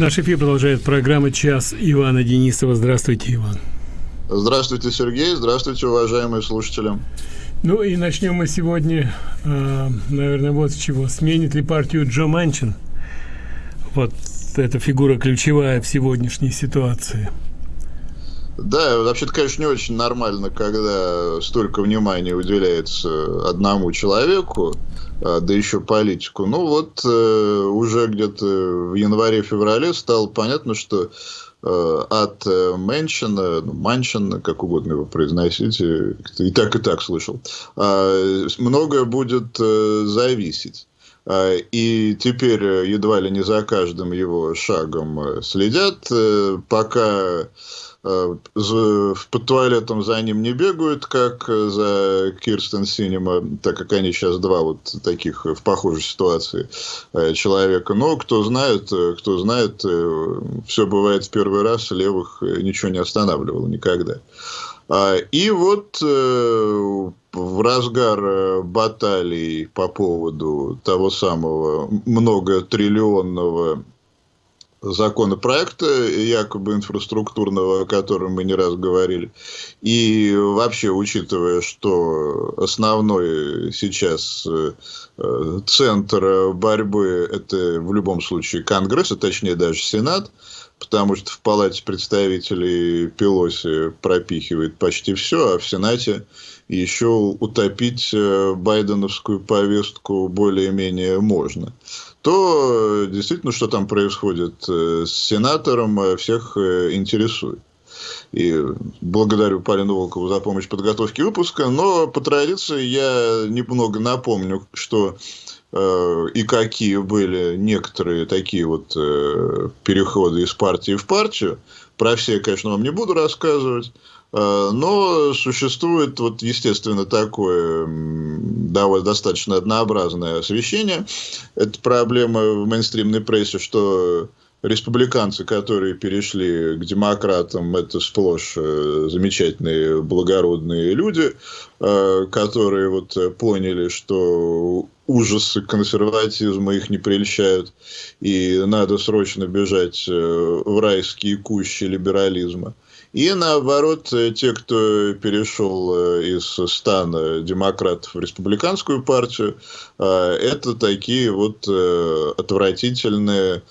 Наш эфир продолжает программа «Час» Ивана Денисова. Здравствуйте, Иван. Здравствуйте, Сергей. Здравствуйте, уважаемые слушатели. Ну и начнем мы сегодня, э, наверное, вот с чего. Сменит ли партию Джо Манчин? Вот эта фигура ключевая в сегодняшней ситуации. Да, вообще-то, конечно, не очень нормально, когда столько внимания уделяется одному человеку, да еще политику. Ну вот э, уже где-то в январе-феврале стало понятно, что э, от э, Мэншина, ну, Маншина, как угодно его произносите, и так и так слышал, э, многое будет зависеть. А, и теперь едва ли не за каждым его шагом следят, пока под туалетом за ним не бегают, как за Кирстен Синема, так как они сейчас два вот таких в похожей ситуации э, человека. Но кто знает, э, кто знает, все бывает в первый раз, левых ничего не останавливало никогда. А, и вот в разгар баталий по поводу того самого многотриллионного законопроекта, якобы инфраструктурного, о котором мы не раз говорили. И вообще, учитывая, что основной сейчас э, центр борьбы – это в любом случае Конгресс, а точнее даже Сенат, потому что в Палате представителей Пелоси пропихивает почти все, а в Сенате еще утопить э, байденовскую повестку более-менее можно то действительно, что там происходит э, с сенатором, э, всех э, интересует. И благодарю Полину Волкову за помощь в подготовке выпуска. Но по традиции я немного напомню, что э, и какие были некоторые такие вот э, переходы из партии в партию. Про все конечно, вам не буду рассказывать. Э, но существует, вот, естественно, такое довольно достаточно однообразное освещение. Это проблема в мейнстримной прессе, что республиканцы, которые перешли к демократам, это сплошь э, замечательные, благородные люди, э, которые вот поняли, что ужасы консерватизма их не прельщают, и надо срочно бежать в райские кущи либерализма. И наоборот, э, те, кто перешел э, из стана демократов в республиканскую партию, э, это такие вот отвратительные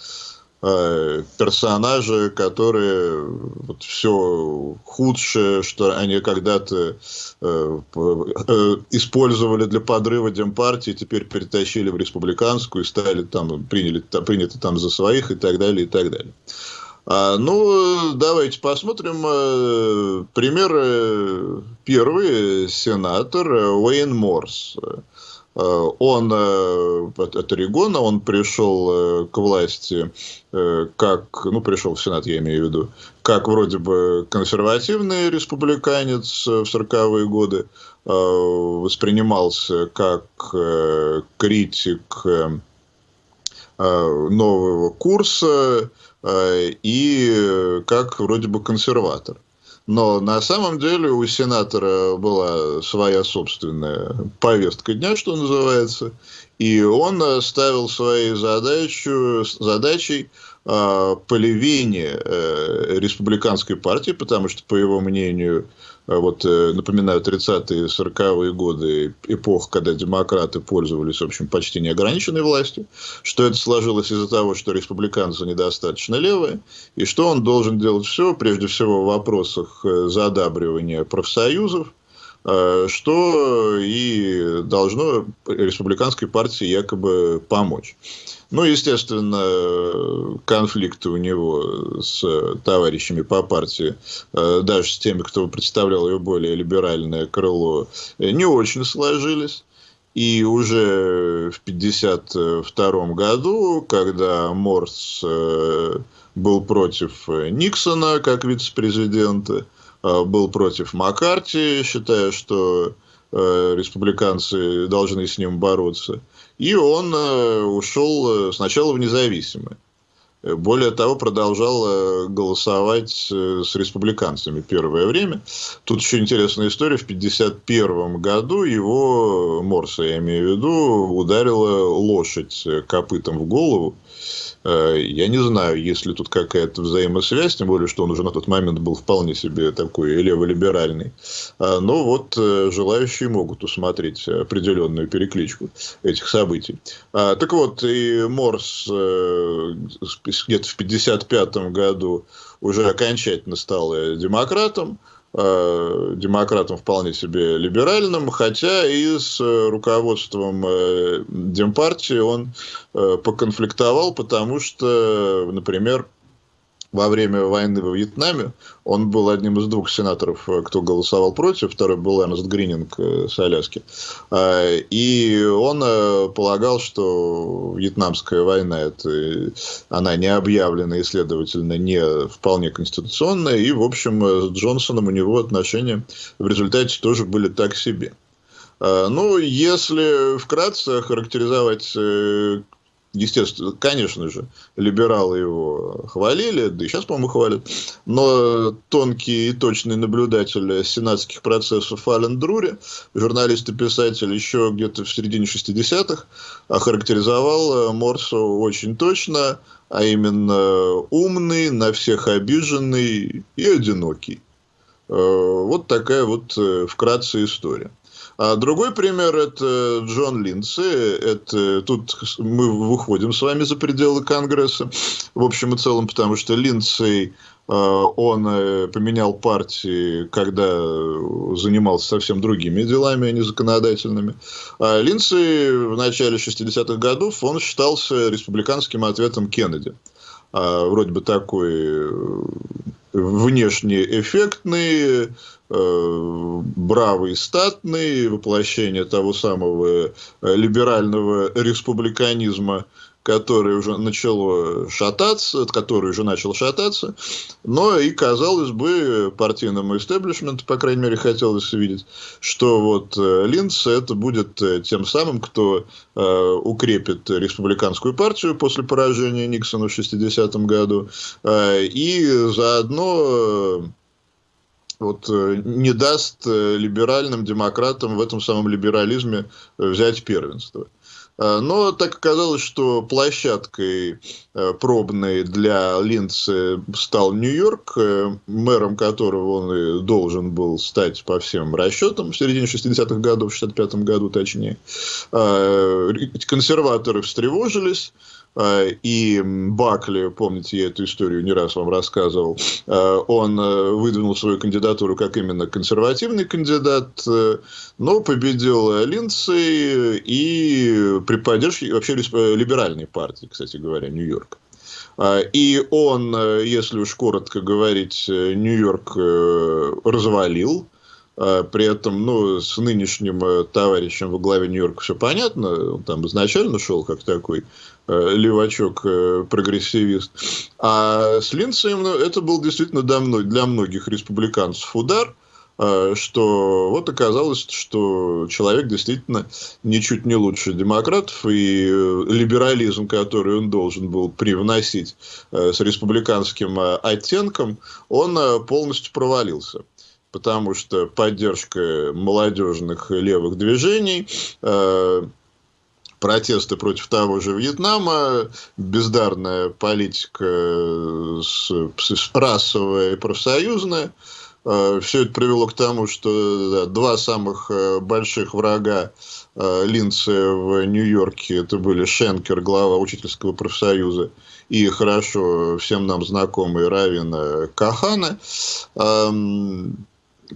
персонажи, которые вот все худшее, что они когда-то использовали для подрыва демпартии, теперь перетащили в республиканскую и стали там, приняли, приняты там за своих и так далее, и так далее. А, ну, давайте посмотрим. Э, пример э, первый сенатор э, Уэйн Морс. Он от Орегона, он пришел к власти как, ну, пришел в Сенат, я имею в виду, как вроде бы консервативный республиканец в 40-е годы, воспринимался как критик нового курса, Э, и как вроде бы консерватор. Но на самом деле у сенатора была своя собственная повестка дня, что называется, и он ставил своей задачу, задачей э, полевение э, республиканской партии, потому что, по его мнению, вот, э, напоминаю, 30-е, 40-е годы, эпох, когда демократы пользовались, в общем, почти неограниченной властью, что это сложилось из-за того, что республиканцы недостаточно левые, и что он должен делать все, прежде всего в вопросах э, задабривания профсоюзов, э, что и должно республиканской партии якобы помочь. Ну, естественно, конфликты у него с товарищами по партии, э, даже с теми, кто представлял ее более либеральное крыло, не очень сложились. И уже в 1952 году, когда Морс э, был против Никсона как вице-президента, э, был против Маккарти, считая, что республиканцы должны с ним бороться – и он э, ушел э, сначала в независимые. Более того, продолжал голосовать с республиканцами первое время. Тут еще интересная история. В 1951 году его, Морса я имею в виду, ударила лошадь копытом в голову. Э, я не знаю, есть ли тут какая-то взаимосвязь, тем более, что он уже на тот момент был вполне себе такой леволиберальный. А, но вот э, желающие могут усмотреть определенную перекличку этих событий. Так вот, и Морс э, где-то в 1955 году уже окончательно стал демократом. Э, демократам вполне себе либеральным, хотя и с э, руководством э, Демпартии он поконфликтовал, потому что, например, во время войны во Вьетнаме он был одним из двух сенаторов, э, кто голосовал против, второй был Эрнест Грининг э, с Аляски. А, и он э, полагал, что вьетнамская война, это, она не объявлена и, следовательно, не вполне конституционная. И, в общем, с Джонсоном у него отношения в результате тоже были так себе. А, ну, если вкратце характеризовать естественно, конечно же, либералы его хвалили, да и сейчас, по-моему, хвалят, но тонкий и точный наблюдатель сенатских процессов Ален Друри, журналист и писатель, еще где-то в середине 60-х, охарактеризовал Морсу очень точно, а именно умный, на всех обиженный и одинокий. Э, вот такая вот э, вкратце история. А другой пример – это Джон Линдси. Это, тут мы выходим с вами за пределы Конгресса, в общем и целом, потому что Линдси э, он э, поменял партии, когда занимался совсем другими делами, а не законодательными. А Линдси в начале 60-х годов он считался республиканским ответом Кеннеди. А, вроде бы такой э, внешне эффектный, Э, бравый статный, воплощение того самого э, либерального республиканизма, который уже начало шататься, который уже начал шататься, но и, казалось бы, партийному истеблишменту, по крайней мере, хотелось видеть, что вот э, Линдс это будет тем самым, кто э, укрепит республиканскую партию после поражения Никсона в 60-м году, э, и заодно вот, э, не даст э, либеральным демократам в этом самом либерализме э, взять первенство. Но так оказалось, что площадкой пробной для Линдса стал Нью-Йорк, мэром которого он и должен был стать по всем расчетам в середине 60-х годов, в 65-м году точнее. Консерваторы встревожились, и Бакли, помните, я эту историю не раз вам рассказывал, а, он э, выдвинул свою кандидатуру как именно консервативный кандидат, э, но победил Линдсей и при поддержке вообще либеральной партии, кстати говоря, Нью-Йорк. А, и он, э, если уж коротко говорить, Нью-Йорк развалил, при этом, ну, с нынешним товарищем во главе Нью-Йорка все понятно, он там изначально шел как такой левачок, э, прогрессивист. А с Линдсеем ну, это был действительно для многих республиканцев удар, э, что вот оказалось, что человек действительно ничуть не лучше демократов, и либерализм, который он должен был привносить с республиканским оттенком, он полностью провалился потому что поддержка молодежных левых движений, протесты против того же Вьетнама, бездарная политика с, с расовая и профсоюзная. Э, Все это привело к тому, что да, два самых э, больших врага э, Линдса в Нью-Йорке это были Шенкер, глава учительского профсоюза, и хорошо всем нам знакомый Равин Кахана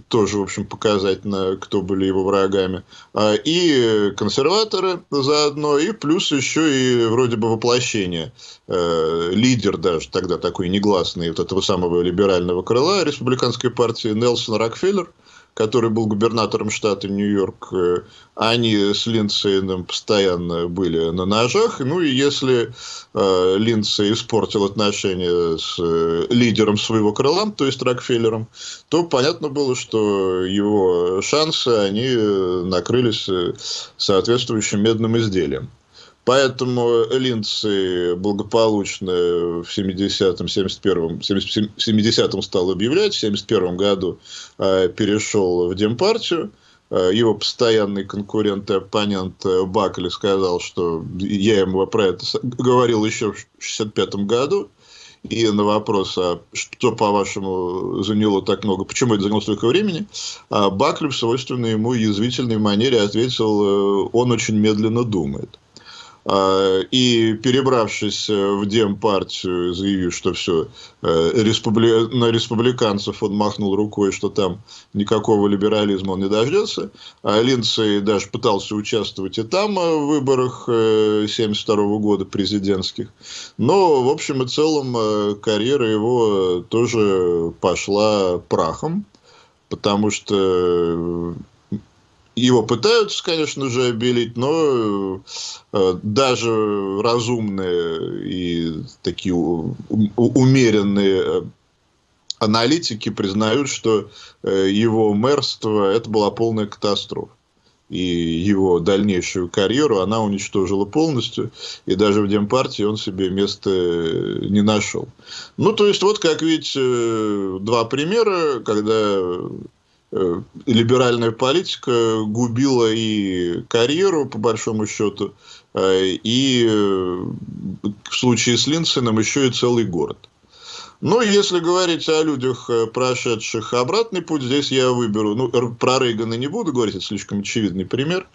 тоже, в общем, показательно, кто были его врагами. А, и консерваторы заодно, и плюс еще и вроде бы воплощение. Э, лидер даже тогда такой негласный вот этого самого либерального крыла республиканской партии Нелсон Рокфеллер – который был губернатором штата Нью-Йорк, э, они с Линдсейном постоянно были на ножах. Ну и если э, Линдсей испортил отношения с э, лидером своего крыла, то есть Рокфеллером, то понятно было, что его шансы, они э, накрылись соответствующим медным изделием. Поэтому Линдси благополучно в 70-м, 71-м, 70-м стал объявлять, в 71 году э, перешел в Демпартию. Э, его постоянный конкурент и оппонент э, Бакли сказал, что я ему про это говорил еще в 65 году. И на вопрос, а что, по-вашему, заняло так много, почему это заняло столько времени, а Бакли в свойственной ему язвительной манере ответил, он очень медленно думает. А, и перебравшись э, в Демпартию, заявив, что все, э, республи... на республиканцев он махнул рукой, что там никакого либерализма он не дождется. А Линдсей даже пытался участвовать и там э, в выборах 1972 года президентских. Но, в общем и целом, карьера его тоже пошла прахом потому что его пытаются, конечно же, обелить, но э, даже разумные и такие умеренные э, аналитики признают, что э, его мэрство это была полная катастрофа. И его дальнейшую карьеру она уничтожила полностью. И даже в Демпартии он себе места не нашел. Ну, то есть, вот как видите, два примера, когда либеральная политика губила и карьеру, по большому счету, э, и э, в случае с Линсеном еще и целый город. Но если говорить о людях, прошедших обратный путь, здесь я выберу, ну, про Рейгана не буду говорить, это слишком очевидный пример,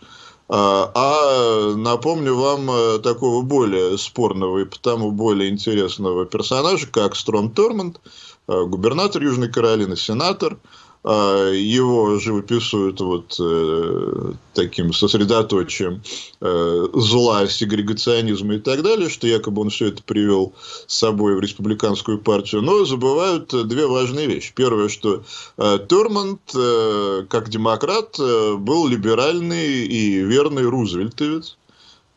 а, напомню вам такого более спорного и потому более интересного персонажа, как Стром Тормонд, губернатор Южной Каролины, сенатор, его живописуют вот э, таким сосредоточием э, зла, сегрегационизма и так далее, что якобы он все это привел с собой в республиканскую партию, но забывают две важные вещи. Первое, что э, Торманд, э, как демократ, э, был либеральный и верный рузвельтовец,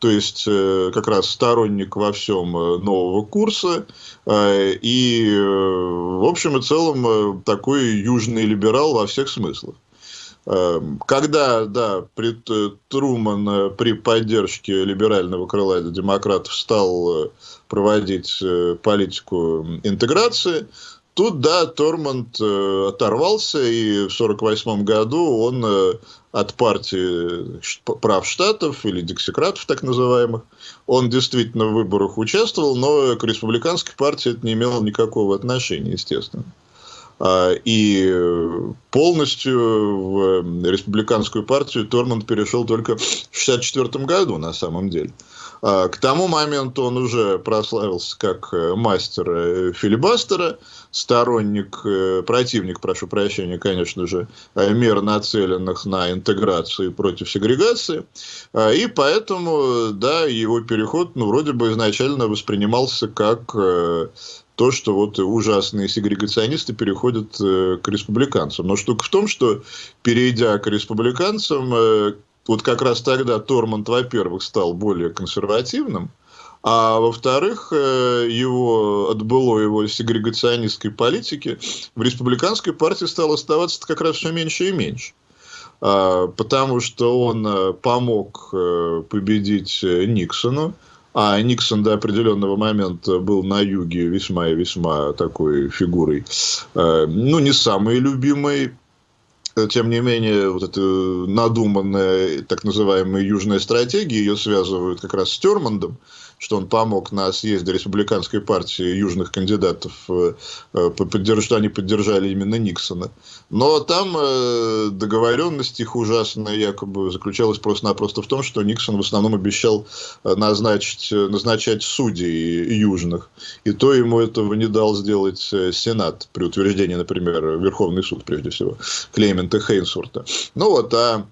то есть э, как раз сторонник во всем э, нового курса, э, и в общем и целом такой южный либерал во всех смыслах. Когда, да, при, Труман при поддержке либерального крыла демократов стал проводить политику интеграции, Тут, да, Торманд оторвался, и в 1948 году он от партии прав штатов или дексикратов так называемых, он действительно в выборах участвовал, но к республиканской партии это не имело никакого отношения, естественно. А, и полностью в республиканскую партию Торманд перешел только в 1964 году на самом деле. А, к тому моменту он уже прославился как э, мастер э, филибастера, сторонник, э, противник, прошу прощения, конечно же, мер, нацеленных на интеграцию против сегрегации. А, и поэтому, да, его переход, ну, вроде бы изначально воспринимался как то, что вот ужасные сегрегационисты переходят к республиканцам. Но штука в том, что перейдя к республиканцам, вот как раз тогда Торманд, во-первых, стал более консервативным, а во-вторых, э, его, отбыло его сегрегационистской политики, в республиканской партии стало оставаться как раз все меньше и меньше. А, потому что он э, помог э, победить Никсону, а Никсон до определенного момента был на юге весьма и весьма такой фигурой, ну, не самой любимой тем не менее, вот эта надуманная так называемая южная стратегия, ее связывают как раз с Термандом, что он помог на съезде республиканской партии южных кандидатов, э, э, что они поддержали именно Никсона. Но там э, договоренность их ужасная якобы заключалась просто-напросто в том, что Никсон в основном обещал назначить, назначать судей южных. И то ему этого не дал сделать Сенат при утверждении, например, Верховный суд, прежде всего, Клемента Хейнсурта. Ну вот, а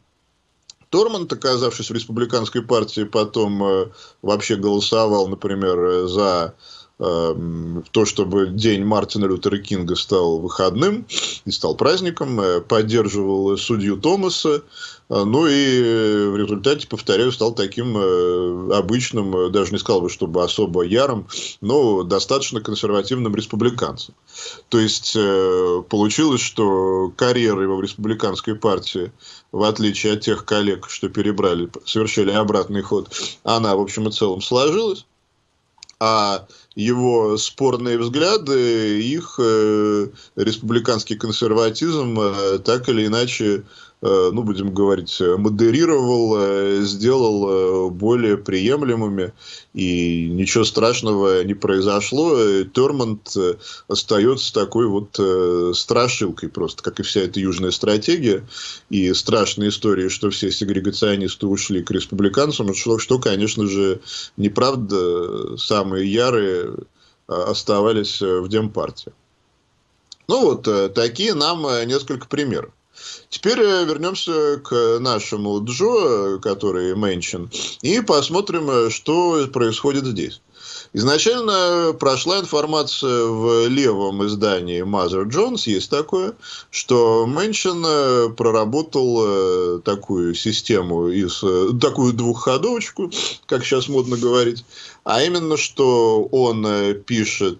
Торманд, оказавшись в республиканской партии, потом э, вообще голосовал, например, за Эм, то, чтобы день Мартина Лютера Кинга стал выходным и стал праздником, э, поддерживал судью Томаса, э, ну и в результате, повторяю, стал таким э, обычным, даже не сказал бы, чтобы особо ярым, но достаточно консервативным республиканцем. То есть получилось, что карьера его в республиканской партии, в отличие от тех коллег, что перебрали, совершили обратный ход, она, в общем и целом, сложилась. А его спорные взгляды, их э, республиканский консерватизм э, так или иначе ну, будем говорить, модерировал, э, сделал э, более приемлемыми, и ничего страшного не произошло. Термонт остается такой вот страшилкой просто, как и вся эта южная стратегия, и страшная история, что все сегрегационисты ушли к республиканцам, что, что конечно же, неправда, самые ярые оставались в Демпартии. Ну вот, такие нам несколько примеров. Теперь э, вернемся к нашему Джо, который Мэнчин, и посмотрим, э, что происходит здесь. Изначально прошла информация в левом издании Mother Jones, есть такое, что Мэнчин э, проработал такую систему, из, такую двухходовочку, как сейчас модно говорить, а именно, что он пишет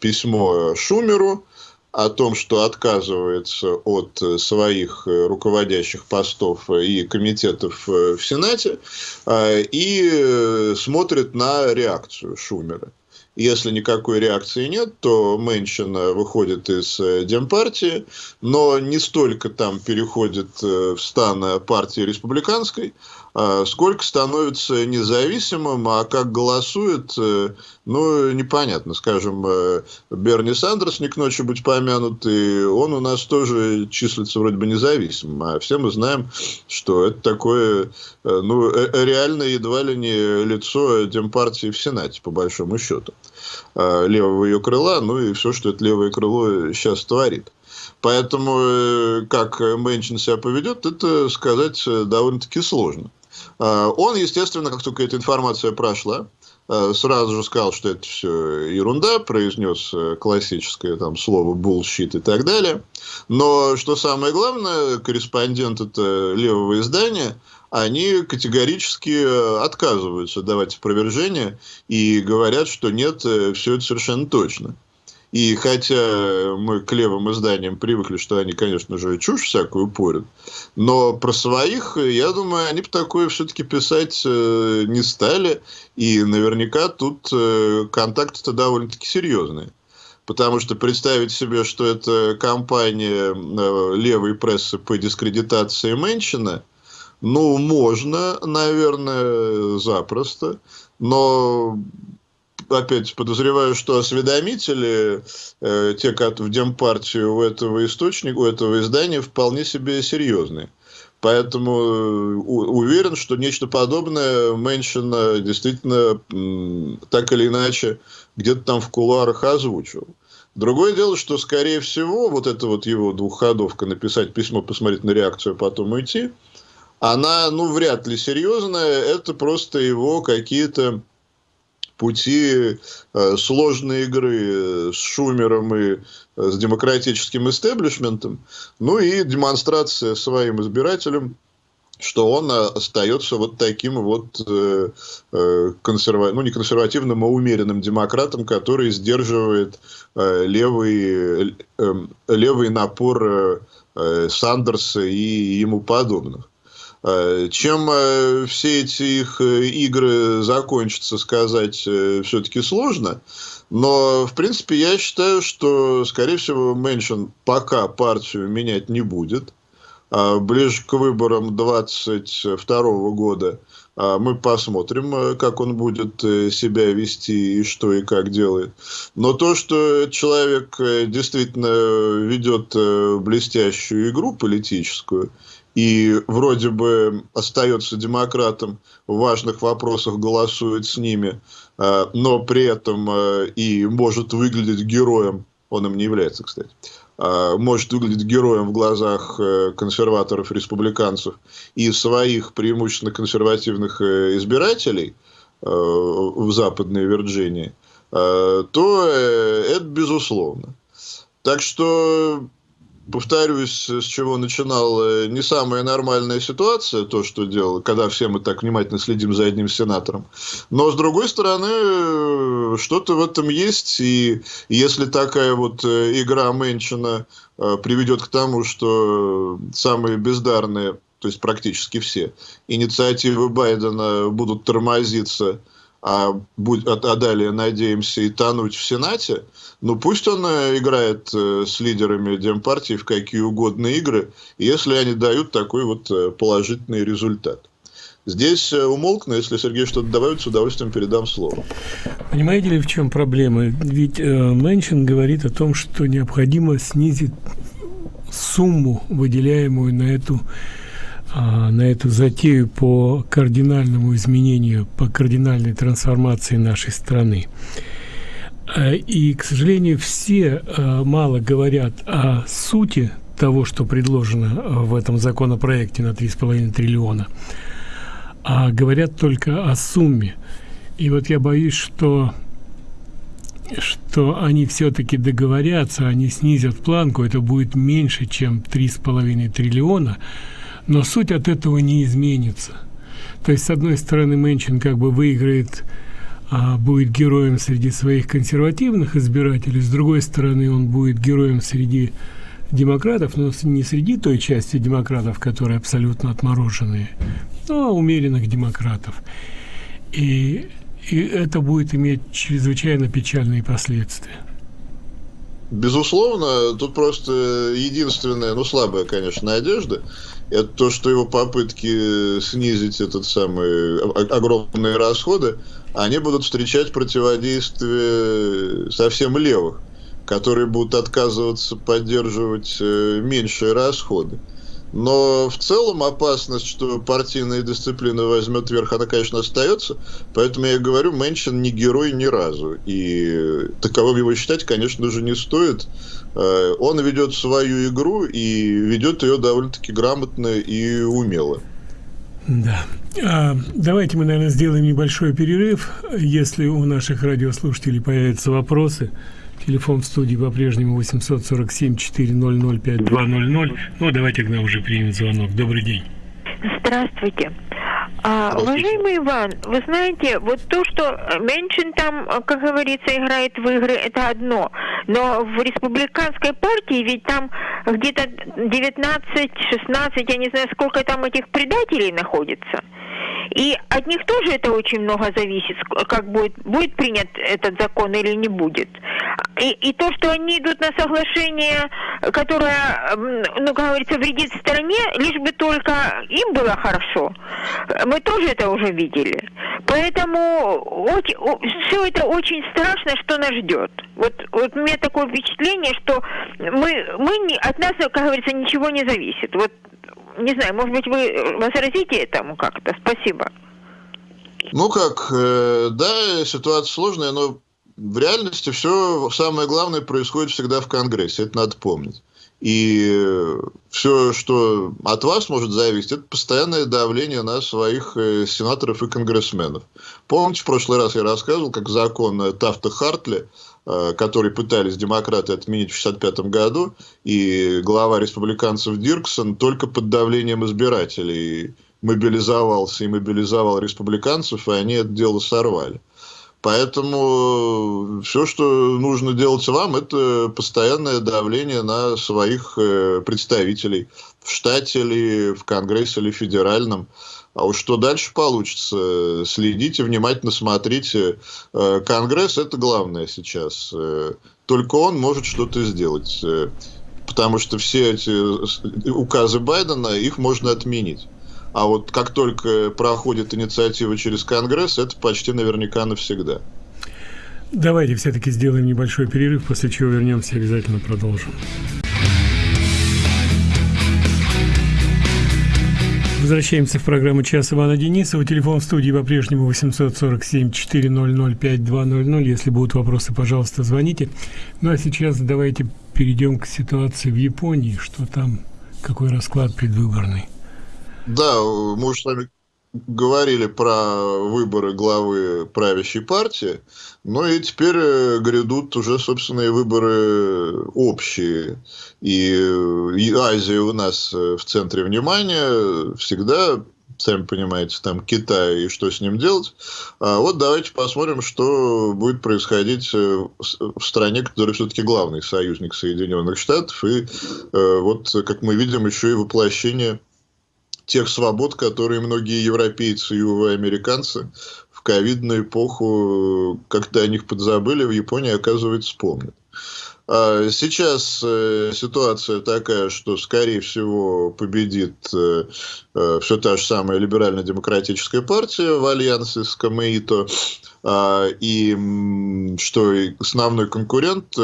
письмо Шумеру, о том, что отказывается от э, своих э, руководящих постов и комитетов э, в Сенате и смотрит на реакцию Шумера. Если никакой реакции нет, то Мэнчин выходит из Демпартии, но не столько там переходит в стан партии республиканской, сколько становится независимым, а как голосует, э, ну, непонятно. Скажем, э, Берни Сандерс, не к ночи быть помянутый, он у нас тоже числится вроде бы независимым. А все мы знаем, что это такое, э, ну, реально едва ли не лицо Демпартии в Сенате, по большому счету. А, левого ее крыла, ну и все, что это левое крыло сейчас творит. Поэтому, как Мэнчин себя поведет, это сказать довольно-таки сложно. А, он, естественно, как только эта информация прошла, а, сразу же сказал, что это все ерунда, произнес э, классическое там слово bullshit и так далее. Но, что самое главное, корреспондент это левого издания, они категорически э, отказываются давать опровержение и говорят, что нет, э, все это совершенно точно. И хотя мы к левым изданиям привыкли, что они, конечно же, чушь всякую порят, но про своих, я думаю, они бы такое все-таки писать э, не стали. И наверняка тут э, контакты-то довольно-таки серьезные. Потому что представить себе, что это кампания э, левой прессы по дискредитации Мэнчина, ну, можно, наверное, запросто. Но опять подозреваю, что осведомители, э, те, как в Демпартию у этого источника, у этого издания вполне себе серьезные. Поэтому э, уверен, что нечто подобное Мэншин действительно так или иначе где-то там в кулуарах озвучил. Другое дело, что, скорее всего, вот эта вот его двухходовка написать письмо, посмотреть на реакцию, а потом уйти, она, ну, вряд ли серьезная. Это просто его какие-то пути э, сложной игры э, с Шумером и э, с демократическим истеблишментом, ну и демонстрация своим избирателям, что он остается вот таким вот э, консерва... ну не консервативным, а умеренным демократом, который сдерживает э, левый, э, левый напор э, Сандерса и ему подобных. Э, чем э, все эти их э, игры закончатся, сказать все-таки сложно. Но, в принципе, я считаю, что, скорее всего, Мэншин пока партию менять не будет. А ближе к выборам 2022 года а мы посмотрим, как он будет себя вести и что и как делает. Но то, что человек действительно ведет блестящую игру политическую, и вроде бы остается демократом, в важных вопросах голосует с ними, э, но при этом э, и может выглядеть героем, он им не является, кстати, э, может выглядеть героем в глазах консерваторов, республиканцев и своих преимущественно консервативных избирателей в Западной Вирджинии, то это безусловно. Так что повторюсь, с чего начинал, э, не самая нормальная ситуация, то, что делал, когда все мы так внимательно следим за одним сенатором. Но, с другой стороны, э, что-то в этом есть, и если такая вот э, игра Мэнчина приведет к тому, что самые бездарные, то есть практически все, инициативы Байдена будут тормозиться, а, будь, а, а далее, надеемся, и тонуть в Сенате, ну пусть он э, играет э, с лидерами Демпартии в какие угодно игры, если они дают такой вот э, положительный результат. Здесь умолкну, если Сергей что-то добавит, с удовольствием передам слово. Понимаете ли, в чем проблема? Ведь э, Мэнчин говорит о том, что необходимо снизить сумму, выделяемую на эту а, на эту затею по кардинальному изменению, по кардинальной трансформации нашей страны. А, и, к сожалению, все а, мало говорят о сути того, что предложено в этом законопроекте на 3,5 триллиона, а говорят только о сумме. И вот я боюсь, что что они все-таки договорятся, они снизят планку, это будет меньше, чем 3,5 триллиона, но суть от этого не изменится. То есть, с одной стороны, Мэнчин как бы выиграет, а, будет героем среди своих консервативных избирателей, с другой стороны, он будет героем среди демократов, но не среди той части демократов, которые абсолютно отмороженные, но умеренных демократов. И, и это будет иметь чрезвычайно печальные последствия. Безусловно, тут просто единственная, ну слабая, конечно, надежда, это то, что его попытки снизить этот самый огромные расходы, они будут встречать противодействие совсем левых, которые будут отказываться поддерживать э, меньшие расходы. Но в целом опасность, что партийная дисциплина возьмет верх, она, конечно, остается. Поэтому я говорю, Мэнчин не герой ни разу. И таковым его считать, конечно же, не стоит. Э, он ведет свою игру и ведет ее довольно-таки грамотно и умело. Да. А, давайте мы, наверное, сделаем небольшой перерыв. Если у наших радиослушателей появятся вопросы, Телефон в студии по-прежнему 847-400-5200. Ну, давайте к нам уже примем звонок. Добрый день. Здравствуйте. А, уважаемый Иван, вы знаете, вот то, что Меншин там, как говорится, играет в игры, это одно. Но в республиканской партии ведь там где-то 19-16, я не знаю, сколько там этих предателей находится. И от них тоже это очень много зависит, как будет, будет принят этот закон или не будет. И, и то, что они идут на соглашение, которое, ну, как говорится, вредит стране, лишь бы только им было хорошо, мы тоже это уже видели. Поэтому очень, все это очень страшно, что нас ждет. Вот, вот у меня такое впечатление, что мы, мы не, от нас, как говорится, ничего не зависит. Вот не знаю, может быть, вы возразите этому как-то? Спасибо. Ну как, э, да, ситуация сложная, но в реальности все самое главное происходит всегда в Конгрессе, это надо помнить. И все, что от вас может зависеть, это постоянное давление на своих э, сенаторов и конгрессменов. Помните, в прошлый раз я рассказывал, как закон Тафта Хартли, э, который пытались демократы отменить в 1965 году, и глава республиканцев Дирксон только под давлением избирателей мобилизовался и мобилизовал республиканцев, и они это дело сорвали. Поэтому все, что нужно делать вам, это постоянное давление на своих э, представителей в штате или в Конгрессе или федеральном. А уж что дальше получится, следите, внимательно смотрите. Э, Конгресс – это главное сейчас. Э, только он может что-то сделать. Потому что все эти указы Байдена, их можно отменить. А вот как только проходит инициатива через Конгресс, это почти наверняка навсегда. Давайте все-таки сделаем небольшой перерыв, после чего вернемся и обязательно продолжим. Возвращаемся в программу «Час Ивана Денисова». Телефон в студии по-прежнему 847-400-5200. Если будут вопросы, пожалуйста, звоните. Ну а сейчас давайте перейдем к ситуации в Японии. Что там, какой расклад предвыборный? Да, мы уже с вами говорили про выборы главы правящей партии, но и теперь э, грядут уже, собственные выборы общие. И, и Азия у нас э, в центре внимания всегда сами понимаете, там Китай и что с ним делать. А вот давайте посмотрим, что будет происходить э, в стране, которая все-таки главный союзник Соединенных Штатов. И вот, как мы видим, еще и воплощение тех свобод, которые многие европейцы и, американцы в ковидную эпоху, когда о них подзабыли, в Японии, оказывается, вспомнят. А сейчас э, ситуация такая, что, скорее всего, победит э, э, все та же самая либерально-демократическая партия в альянсе с Камеито, э, и что основной конкурент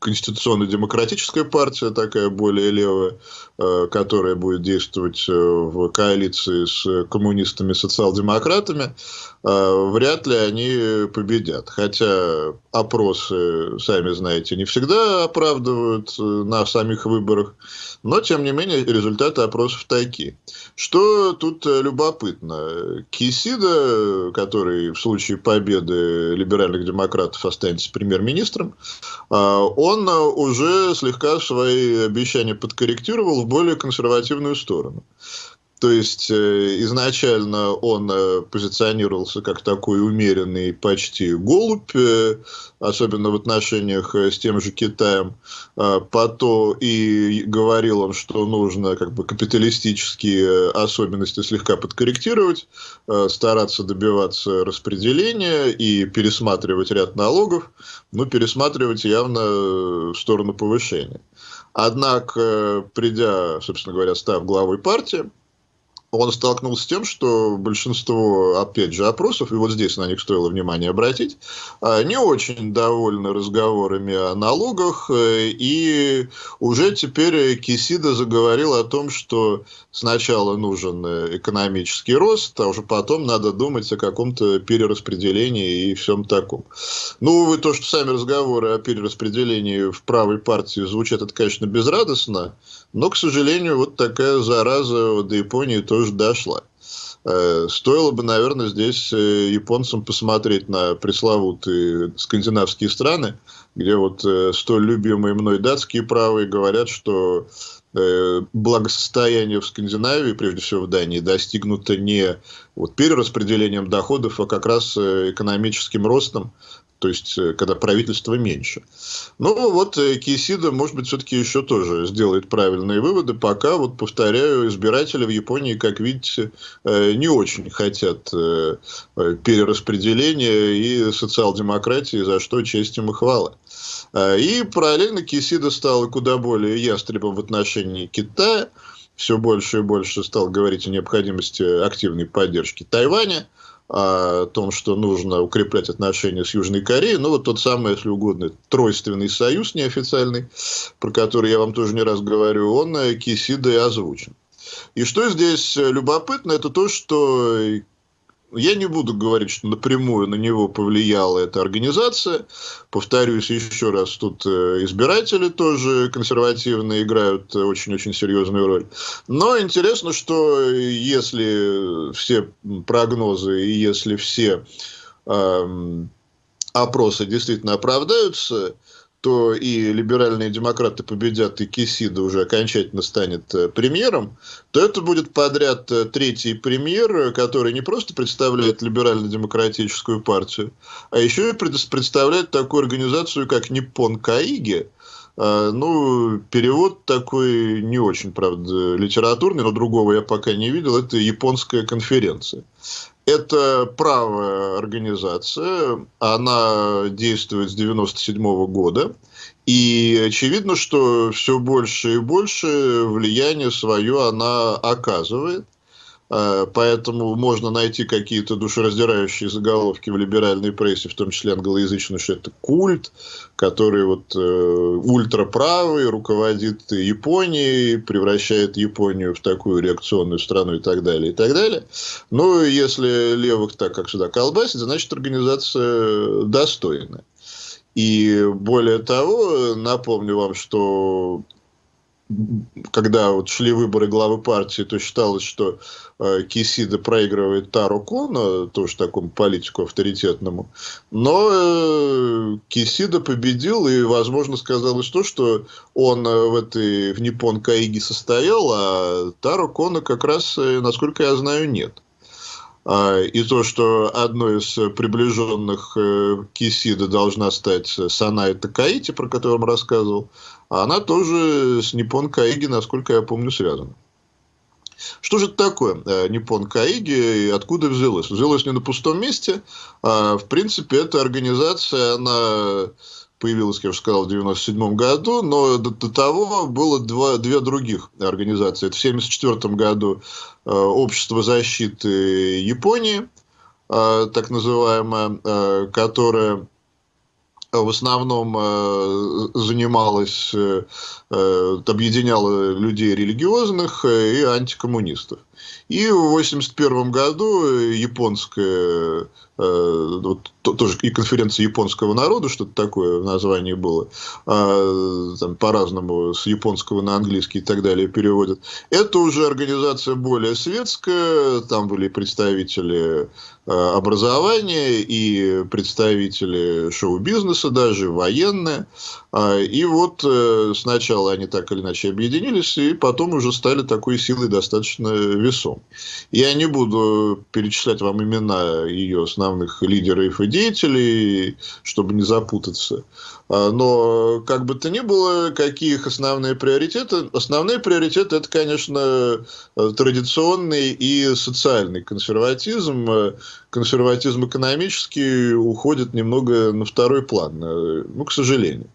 конституционно-демократическая партия, такая более левая, э, которая будет действовать э, в коалиции с коммунистами, социал-демократами, вряд ли они победят. Хотя опросы, сами знаете, не всегда оправдывают на самих выборах, но, тем не менее, результаты опросов такие. Что тут любопытно? Кисида, который в случае победы либеральных демократов останется премьер-министром, он э, уже слегка свои обещания подкорректировал в более консервативную сторону. То есть э, изначально он э, позиционировался как такой умеренный почти голубь, э, особенно в отношениях с тем же Китаем. А потом и говорил он, что нужно как бы капиталистические особенности слегка подкорректировать, стараться добиваться распределения и пересматривать ряд налогов, но пересматривать явно в сторону повышения. Однако, придя, собственно говоря, став главой партии, он столкнулся с тем, что большинство, опять же, опросов, и вот здесь на них стоило внимание обратить, а, не очень довольны разговорами о налогах, э, и уже теперь Кисида заговорил о том, что сначала нужен э, экономический рост, а уже потом надо думать о каком-то перераспределении и всем таком. Ну, увы, то, что сами разговоры о перераспределении в правой партии звучат, это, конечно, безрадостно, но, к сожалению, вот такая зараза до Японии тоже дошла. Э, стоило бы, наверное, здесь э, японцам посмотреть на пресловутые скандинавские страны, где вот э, столь любимые мной датские правые говорят, что благосостояние в Скандинавии, прежде всего в Дании, достигнуто не вот перераспределением доходов, а как раз экономическим ростом, то есть э, когда правительство меньше. Ну вот э, Кисида, может быть, все-таки еще тоже сделает правильные выводы, пока, вот повторяю, избиратели в Японии, как видите, э, не очень хотят перераспределения и социал-демократии, за что честь им и хвала. И параллельно Кисида стал куда более ястребом в отношении Китая, все больше и больше стал говорить о необходимости активной поддержки Тайваня, о том, что нужно укреплять отношения с Южной Кореей. Ну, вот тот самый, если угодно, тройственный союз неофициальный, про который я вам тоже не раз говорю, он э, Кисидой озвучен. И что здесь э, любопытно, это то, что я не буду говорить, что напрямую на него повлияла эта организация. Повторюсь еще раз, тут э, избиратели тоже консервативные играют очень-очень серьезную роль. Но интересно, что если все прогнозы и если все э, опросы действительно оправдаются, то и либеральные демократы победят, и Кисида уже окончательно станет э, премьером, то это будет подряд э, третий премьер, который не просто представляет либерально-демократическую партию, а еще и представляет такую организацию, как Ниппон Каиги, ну, перевод такой не очень, правда, литературный, но другого я пока не видел. Это японская конференция. Это правая организация, она действует с 1997 года. И очевидно, что все больше и больше влияние свое она оказывает. Э, поэтому можно найти какие-то душераздирающие заголовки в либеральной прессе, в том числе англоязычной, что это культ, который вот э, ультраправый, руководит Японией, превращает Японию в такую реакционную страну и так далее, и так далее. Ну, если левых так, как сюда колбасит, значит, организация достойная. И более того, напомню вам, что когда вот шли выборы главы партии, то считалось, что э, Кисида проигрывает Тару Кона, тоже такому политику авторитетному. Но э, Кисида победил, и, возможно, сказалось то, что он э, в этой в Ниппон Каиге состоял, а Тару Кона как раз, э, насколько я знаю, нет. А, и то, что одной из приближенных э, Кисида должна стать Санай Такаити, про которую он рассказывал, она тоже с Ниппон Каиги, насколько я помню, связана. Что же это такое э, Ниппон Каиги и откуда взялось? Взялось не на пустом месте. А, в принципе, эта организация, она появилась, как я уже сказал, в 1997 году, но до, до того было два, две других организации. Это в 1974 году э, Общество защиты Японии, э, так называемое, э, которое в основном э, занималась, э, э, объединяла людей религиозных и антикоммунистов. И в 1981 году японская Э, вот, тоже и конференция японского народа, что-то такое в названии было, а, там по-разному с японского на английский и так далее переводят. Это уже организация более светская, там были представители э, образования и представители шоу-бизнеса даже, военные. А, и вот э, сначала они так или иначе объединились, и потом уже стали такой силой достаточно весом. Я не буду перечислять вам имена ее основных лидеров и деятелей, чтобы не запутаться. А, но, как бы то ни было, какие их основные приоритеты? Основные приоритеты – это, конечно, традиционный и социальный консерватизм. Консерватизм экономический уходит немного на второй план, ну, к сожалению.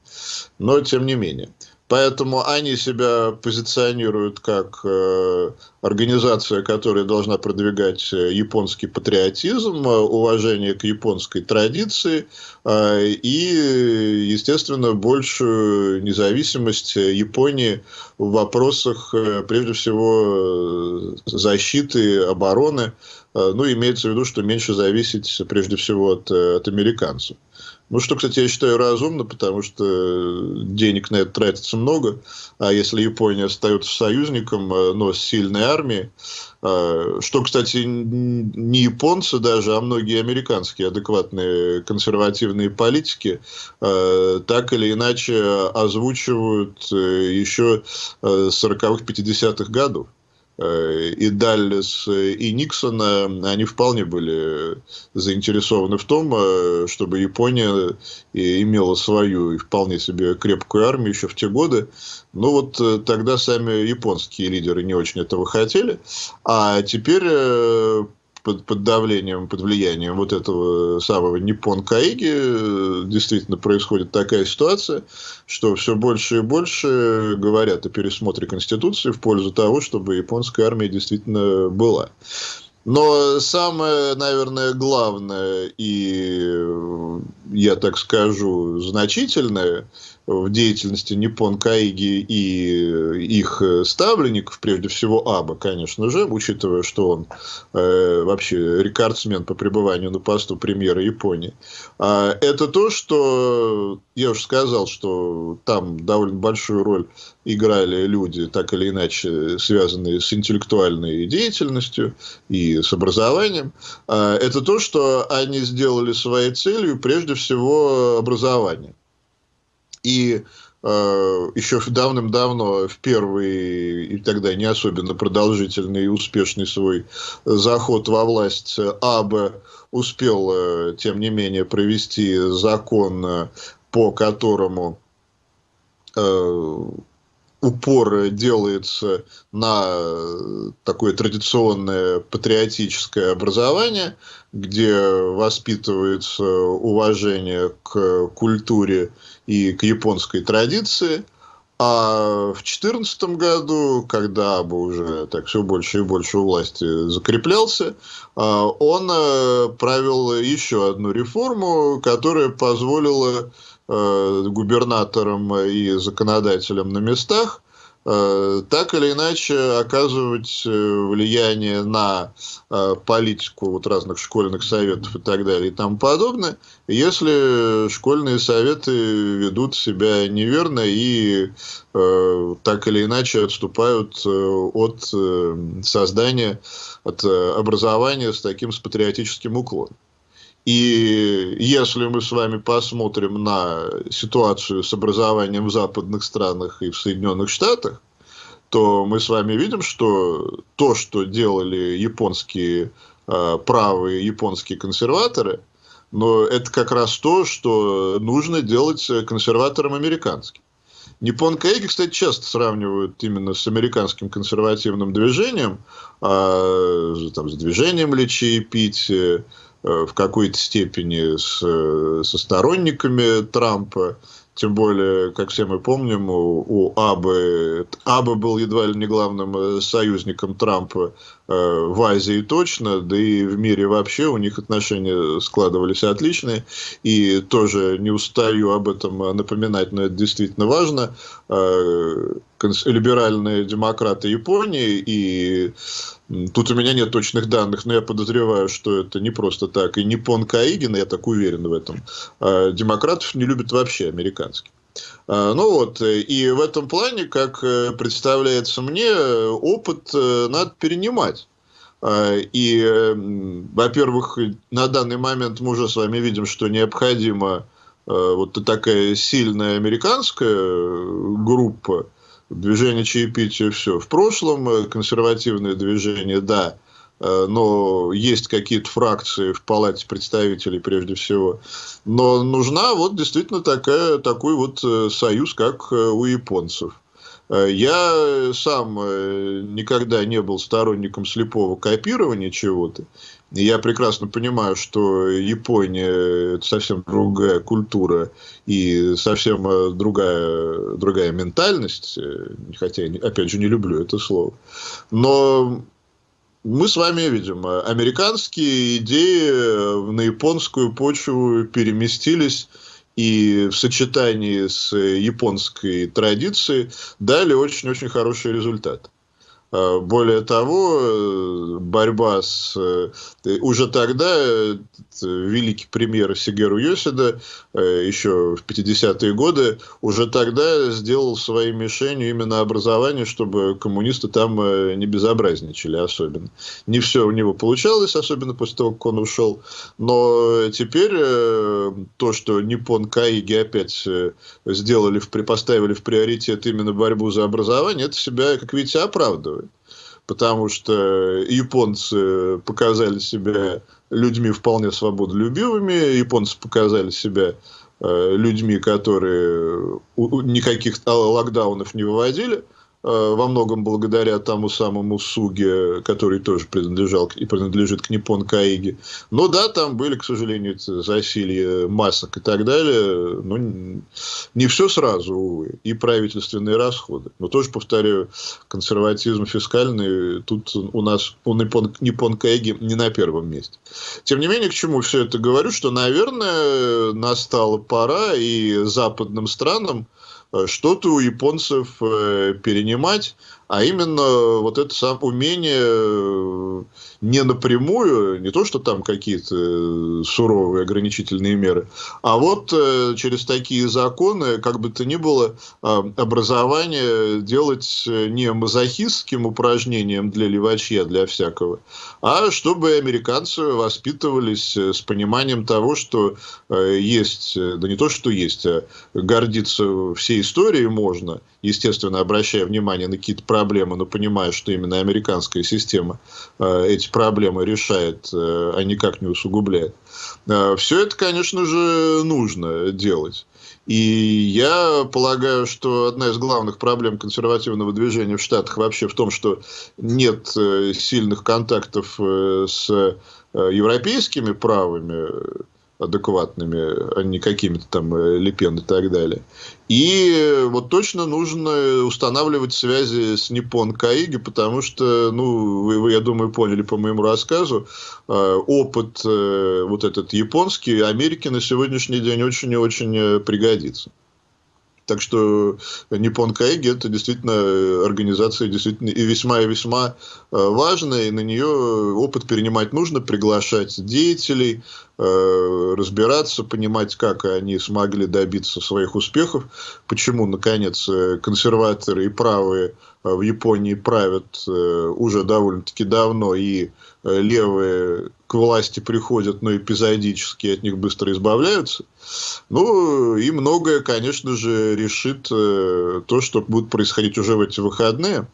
Но, тем не менее. Поэтому они себя позиционируют как э, организация, которая должна продвигать э, японский патриотизм, э, уважение к японской традиции э, и, естественно, большую независимость Японии в вопросах, э, прежде всего, э, защиты, обороны. Э, ну, имеется в виду, что меньше зависеть, прежде всего, от, от американцев. Ну, что, кстати, я считаю разумно, потому что денег на это тратится много. А если Япония остается союзником, э, но с сильной армией, э, что, кстати, не японцы даже, а многие американские адекватные консервативные политики э, так или иначе озвучивают еще с 40-х, 50-х годов. Э, и Даллес, и Никсона, они вполне были заинтересованы в том, э, чтобы Япония имела свою и вполне себе крепкую армию еще в те годы. Но вот э, тогда сами японские лидеры не очень этого хотели. А теперь под, под давлением, под влиянием вот этого самого Ниппон Каиги э, действительно происходит такая ситуация, что все больше и больше говорят о пересмотре Конституции в пользу того, чтобы японская армия действительно была. Но самое, наверное, главное и, я так скажу, значительное в деятельности Ниппон Каиги и их ставленников, прежде всего Аба, конечно же, учитывая, что он э, вообще рекордсмен по пребыванию на посту премьера Японии, э, это то, что я уже сказал, что там довольно большую роль играли люди, так или иначе связанные с интеллектуальной деятельностью и с образованием, э, это то, что они сделали своей целью прежде всего образование. И э, еще давным-давно в первый и тогда не особенно продолжительный и успешный свой заход во власть АБ успел, э, тем не менее, провести закон, э, по которому э, упор делается на такое традиционное патриотическое образование, где воспитывается уважение к культуре и к японской традиции. А в 2014 году, когда бы уже так все больше и больше у власти закреплялся, а, он э, провел еще одну реформу, которая позволила э, губернаторам и законодателям на местах Э, так или иначе оказывать э, влияние на э, политику вот разных школьных советов и так далее и тому подобное, если школьные советы ведут себя неверно и так или иначе отступают от создания, от образования с таким с патриотическим уклоном. И если мы с вами посмотрим на ситуацию с образованием в западных странах и в Соединенных Штатах, то мы с вами видим, что то, что делали японские э, правые японские консерваторы, но это как раз то, что нужно делать консерваторам американским. Ниппон Каиги, кстати, часто сравнивают именно с американским консервативным движением, а, там, с движением лечи и пить, Э, в какой-то степени с, э, со сторонниками Трампа. Тем более, как все мы помним, у, у Абы, Абы был едва ли не главным э, союзником Трампа э, в Азии точно, да и в мире вообще у них отношения складывались отличные. И тоже не устаю об этом напоминать, но это действительно важно. Э, либеральные демократы Японии и Тут у меня нет точных данных, но я подозреваю, что это не просто так. И не Пон Каигин, я так уверен в этом. А демократов не любят вообще американских. А, ну вот, и в этом плане, как э, представляется мне, опыт э, надо перенимать. А, и, во-первых, на данный момент мы уже с вами видим, что необходима э, вот такая сильная американская группа, Движение чаепития все в прошлом, э, консервативное движение, да, э, но есть какие-то фракции в Палате представителей прежде всего. Но нужна вот действительно такая, такой вот э, союз, как у японцев. Я сам никогда не был сторонником слепого копирования чего-то. Я прекрасно понимаю, что Япония – это совсем другая культура и совсем э, другая, другая ментальность, э, хотя я, опять же, не люблю это слово. Но мы с вами видим, американские идеи на японскую почву переместились и в сочетании с японской традицией дали очень-очень хороший результат. Э, более того, э, борьба с... Э, уже тогда великий премьер Сигеру Йосида, еще в 50-е годы, уже тогда сделал своей мишенью именно образование, чтобы коммунисты там не безобразничали особенно. Не все у него получалось, особенно после того, как он ушел. Но теперь то, что Ниппон Каиги опять сделали, поставили в приоритет именно борьбу за образование, это себя, как видите, оправдывает потому что японцы показали себя людьми вполне свободолюбивыми, японцы показали себя э, людьми, которые никаких локдаунов не выводили – Э, во многом благодаря тому самому Суге, который тоже принадлежал и принадлежит к Ниппон Каиге. Но да, там были, к сожалению, засилье масок и так далее. Но не все сразу, увы. И правительственные расходы. Но тоже, повторяю, консерватизм фискальный тут у нас у Ниппон, Ниппон Каиги не на первом месте. Тем не менее, к чему все это говорю, что, наверное, настала пора и западным странам Э, что-то у японцев э, перенимать, а именно вот это самое умение э, не напрямую, не то, что там какие-то э, суровые ограничительные меры, а вот э, через такие законы, как бы то ни было, образование делать не мазохистским упражнением для левачья, для всякого, а чтобы американцы воспитывались с пониманием того, что есть, да не то, что есть, а гордиться всей историей можно, естественно, обращая внимание на какие-то проблемы, но понимая, что именно американская система эти проблемы решает, э, а никак не усугубляет. Э, Все это, конечно же, нужно делать. И я полагаю, что одна из главных проблем консервативного движения в Штатах вообще в том, что нет э, сильных контактов с европейскими правыми адекватными, а не какими-то там э, Лепен и так далее. И вот точно нужно устанавливать связи с Ниппон Каиги, потому что, ну, вы, вы, я думаю, поняли по моему рассказу, э, опыт э, вот этот японский Америке на сегодняшний день очень и очень пригодится. Так что Nippon Каиги это действительно организация действительно и весьма и весьма важная, и на нее опыт перенимать нужно, приглашать деятелей, разбираться, понимать, как они смогли добиться своих успехов, почему, наконец, консерваторы и правые в Японии правят уже довольно-таки давно, и левые к власти приходят, но эпизодически от них быстро избавляются. Ну, и многое, конечно же, решит э, то, что будет происходить уже в эти выходные.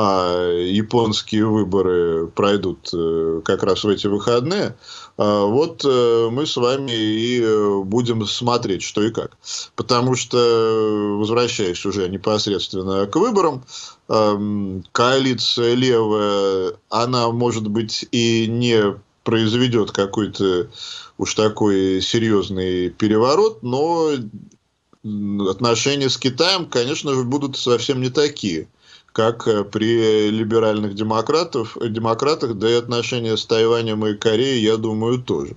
А японские выборы пройдут э, как раз в эти выходные. А вот э, мы с вами и будем смотреть, что и как. Потому что, возвращаясь уже непосредственно к выборам, эм, коалиция левая, она может быть и не произведет какой-то уж такой серьезный переворот, но отношения с Китаем, конечно же, будут совсем не такие, как при либеральных демократов, демократах, да и отношения с Тайванем и Кореей, я думаю, тоже.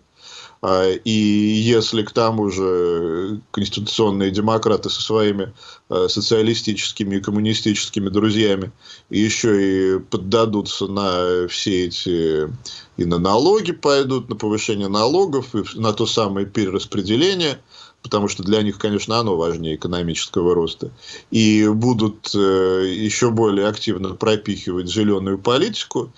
А, и если к тому же конституционные демократы со своими а, социалистическими и коммунистическими друзьями еще и поддадутся на все эти и на налоги пойдут, на повышение налогов, и на то самое перераспределение, потому что для них, конечно, оно важнее экономического роста, и будут э, еще более активно пропихивать зеленую политику,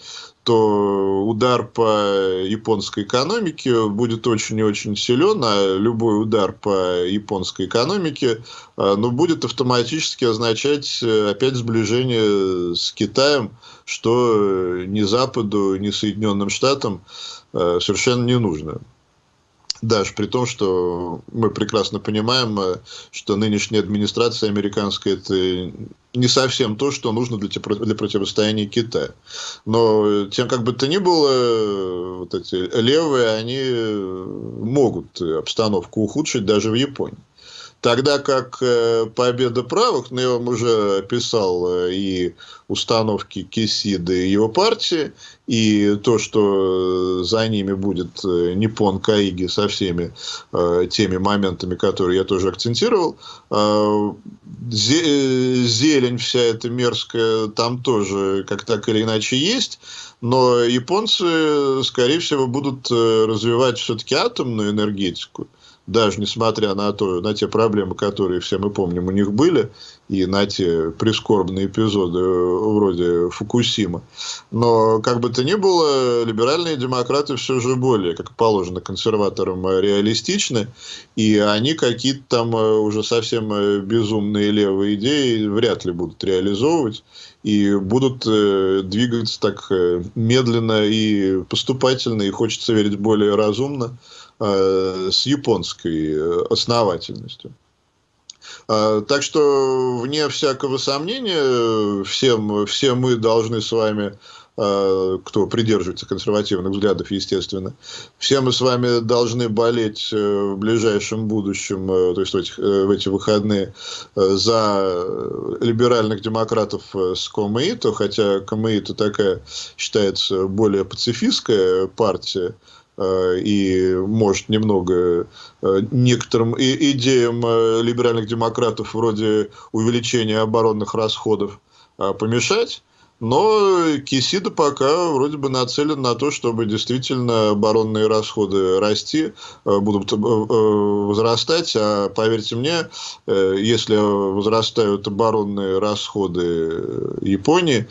то удар по японской экономике будет очень и очень силен, а любой удар по японской экономике а, ну, будет автоматически означать э, опять сближение с Китаем, что ни Западу, ни Соединенным Штатам э, совершенно не нужно. Даже при том, что мы прекрасно понимаем, э, что нынешняя администрация американская это не совсем то, что нужно для, для противостояния Китая. Но тем как бы то ни было, э, вот эти левые, они могут обстановку ухудшить даже в Японии. Тогда как э, победа правых, ну, я вам уже описал э, и установки Кисиды и его партии, и то, что за ними будет э, Ниппон Каиги со всеми теми моментами, которые я тоже акцентировал. Зелень вся эта мерзкая там тоже как так или иначе есть, но японцы, скорее всего, будут развивать все-таки атомную энергетику даже несмотря на, то, на те проблемы, которые все мы помним у них были, и на те прискорбные эпизоды э, вроде Фукусима. Но, как бы то ни было, либеральные демократы все же более, как положено консерваторам, э, реалистичны, и они какие-то там э, уже совсем безумные левые идеи вряд ли будут реализовывать, и будут двигаться так медленно и поступательно, и хочется верить более разумно. Э, с японской э, основательностью. Э, так что, вне всякого сомнения, всем, все мы должны с вами, кто придерживается консервативных взглядов, естественно, все мы с вами должны болеть в ближайшем будущем, то есть в, этих, в эти выходные, за либеральных демократов с Комаито, хотя Комаито такая считается более пацифистская партия, Э, и может немного э, некоторым идеям э, либеральных демократов вроде увеличения оборонных расходов помешать. Но Кисида пока вроде бы нацелен на то, чтобы действительно оборонные расходы расти, будут возрастать. А поверьте мне, если возрастают оборонные расходы Японии,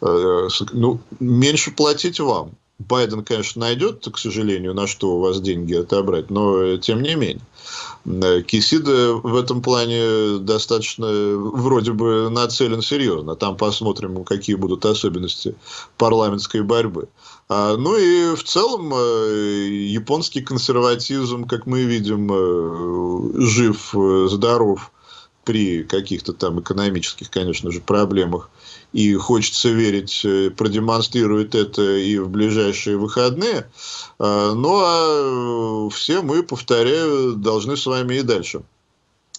ну, меньше платить вам. Байден, конечно, найдет, к сожалению, на что у вас деньги отобрать, но тем не менее. Э, Кисида в этом плане достаточно вроде бы нацелен серьезно. Там посмотрим, какие будут особенности парламентской борьбы. А, ну и в целом э, японский консерватизм, как мы видим, э, жив, здоров при каких-то там экономических, конечно же, проблемах и хочется верить, э, продемонстрирует это и в ближайшие выходные. А, ну а все мы, повторяю, должны с вами и дальше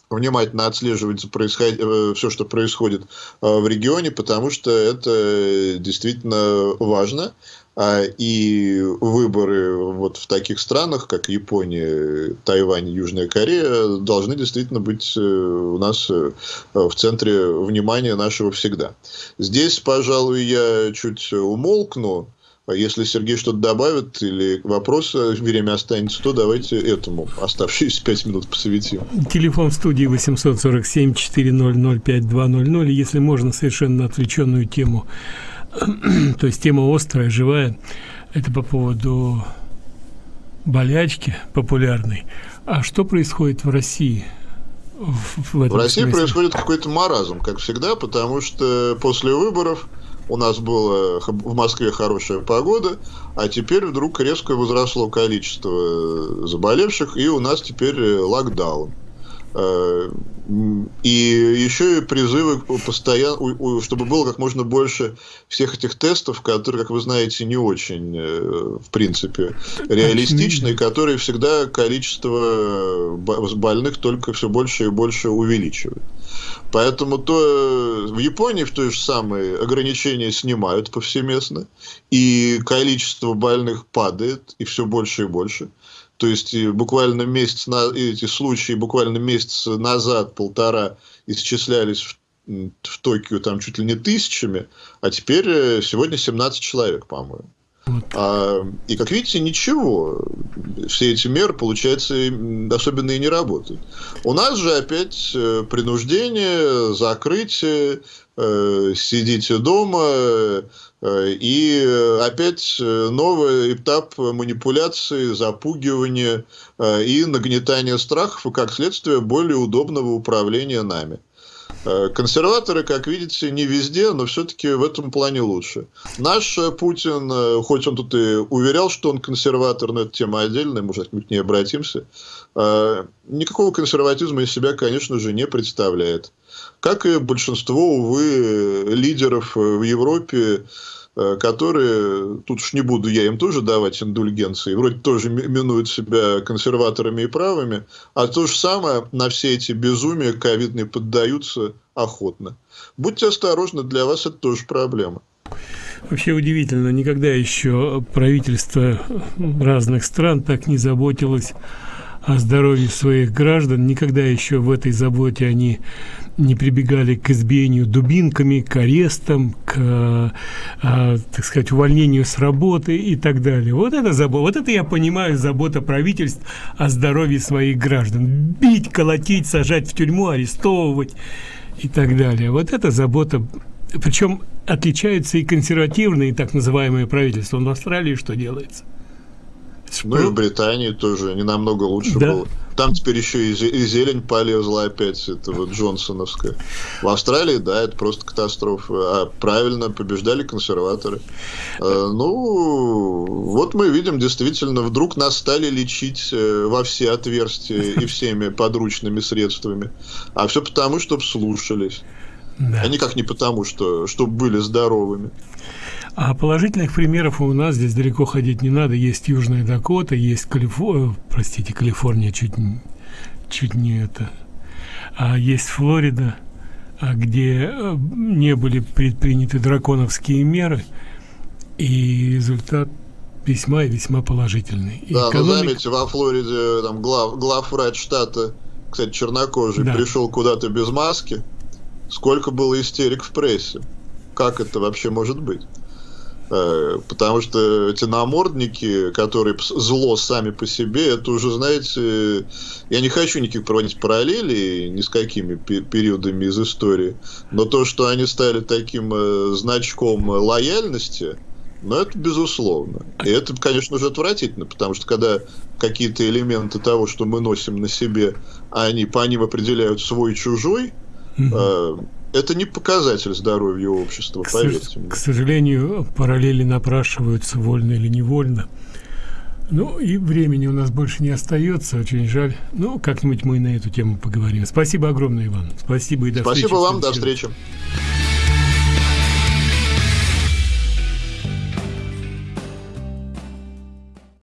внимательно отслеживать происход... Э, все, что происходит э, в регионе, потому что это действительно важно. А, и выборы вот в таких странах, как Япония, Тайвань, Южная Корея, должны действительно быть э, у нас э, в центре внимания нашего всегда. Здесь, пожалуй, я чуть умолкну. А если Сергей что-то добавит или вопрос время останется, то давайте этому оставшиеся пять минут посвятим. Телефон в студии 847-400-5200. Если можно, совершенно отвлеченную тему то есть тема острая, живая. Это по поводу болячки популярной. А что происходит в России? В, в, в России смысле? происходит какой-то маразм, как всегда, потому что после выборов у нас было в Москве хорошая погода, а теперь вдруг резко возросло количество заболевших, и у нас теперь локдаун. Э, и еще и призывы постоянно, чтобы было как можно больше всех этих тестов, которые, как вы знаете, не очень, э, в принципе, реалистичны, и которые всегда количество больных только все больше и больше увеличивают. Поэтому то в Японии в той же самой ограничения снимают повсеместно, и количество больных падает, и все больше и больше. То есть буквально месяц на эти случаи буквально месяц назад полтора исчислялись в, в Токио там чуть ли не тысячами, а теперь э, сегодня 17 человек, по-моему. Вот. А, и как видите, ничего. Все эти меры, получается, особенно и не работают. У нас же опять э, принуждение, закрытие, э, сидите дома, и э, опять э, новый этап манипуляции, запугивания и нагнетания страхов, и как следствие более удобного управления нами. Консерваторы, как видите, не везде, но все-таки в этом плане лучше. Наш Путин, хоть он тут и уверял, что он консерватор, но это тема отдельная, мы к ней обратимся, никакого консерватизма из себя, конечно же, не представляет. Как и большинство, увы, лидеров в Европе, Э, которые, тут уж не буду я им тоже давать индульгенции, вроде тоже минуют себя консерваторами и правыми, а то же самое на все эти безумия ковидные поддаются охотно. Будьте осторожны, для вас это тоже проблема. Вообще удивительно, никогда еще правительство разных стран так не заботилось о здоровье своих граждан. Никогда еще в этой заботе они не прибегали к избиению дубинками, к арестам, к, э, э, так сказать, увольнению с работы и так далее. Вот это забота, вот это я понимаю забота правительств о здоровье своих граждан. Бить, колотить, сажать в тюрьму, арестовывать и так далее. Вот это забота причем отличаются и консервативные, так называемые правительства. В Австралии что делается? Ну и в Британии тоже не намного лучше да. было. Там теперь еще и зелень полезла опять, это вот Джонсоновская. В Австралии, да, это просто катастрофа. А правильно побеждали консерваторы. А, ну, вот мы видим, действительно, вдруг нас стали лечить э, во все отверстия и всеми подручными средствами. А все потому, чтобы слушались. Да. А никак не потому, что чтобы были здоровыми. А положительных примеров у нас здесь далеко ходить не надо. Есть Южная Дакота, есть Калифорния, э, простите, Калифорния чуть, чуть не это. А есть Флорида, а где э, не были предприняты драконовские меры, и результат весьма и весьма положительный. Да, Экономик... но заметьте, во Флориде там глав, главврач штата, кстати, чернокожий, да. пришел куда-то без маски. Сколько было истерик в прессе? Как это вообще может быть? Э, потому что эти намордники, которые зло сами по себе, это уже, знаете, я не хочу никаких проводить параллелей ни с какими периодами из истории, но то, что они стали таким э, значком лояльности, ну, это безусловно. И это, конечно же, отвратительно, потому что когда какие-то элементы того, что мы носим на себе, они по ним определяют свой-чужой, mm-hmm это не показатель здоровья общества, к поверьте мне. К сожалению, параллели напрашиваются вольно или невольно. Ну, и времени у нас больше не остается, очень жаль. Ну, как-нибудь мы на эту тему поговорим. Спасибо огромное, Иван. Спасибо и до Спасибо встречи. Спасибо вам, до встречи.